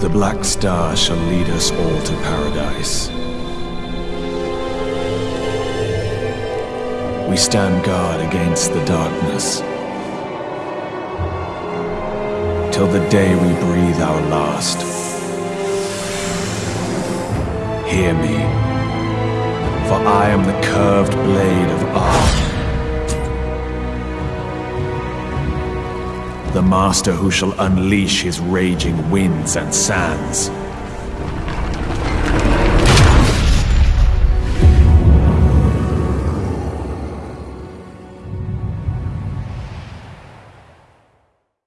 The Black Star shall lead us all to paradise. We stand guard against the darkness. Till the day we breathe our last. Hear me, for I am the curved The master who shall unleash his raging winds and sands.